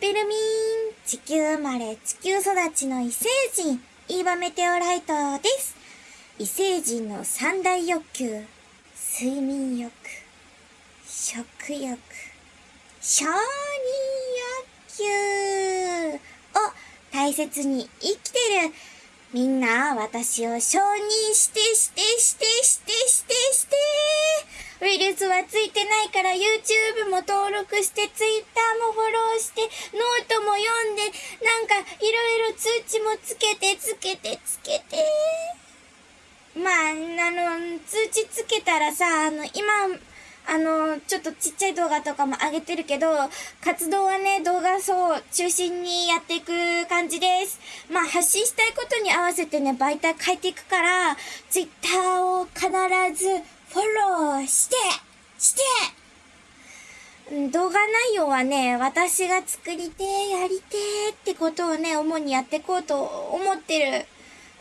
ピルミン、地球生まれ、地球育ちの異星人、イーバメテオライトです。異星人の三大欲求、睡眠欲、食欲、承認欲求を大切に生きてる。みんな、私を承認してしてしてしてしてして。ウイルスはついてないから YouTube も登録して Twitter もフォローしてノートも読んでなんかいろいろ通知もつけてつけてつけて。まあ、あの、通知つけたらさ、あの、今、あの、ちょっとちっちゃい動画とかも上げてるけど、活動はね、動画そう中心にやっていく感じです。まあ、発信したいことに合わせてね、媒体変えていくから、Twitter を必ずフォローして、して、動画内容はね、私が作りてやりてってことをね、主にやっていこうと思ってる。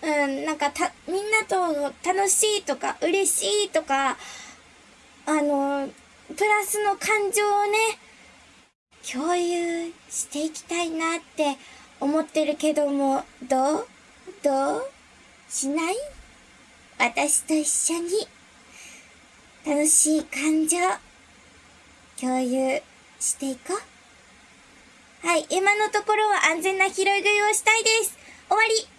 うん、なんかた、みんなと楽しいとか、嬉しいとか、あの、プラスの感情をね、共有していきたいなって思ってるけども、どう？どう？しない？私と一緒に。楽しい感情。共有していこう。はい、今のところは安全な拾い食いをしたいです。終わり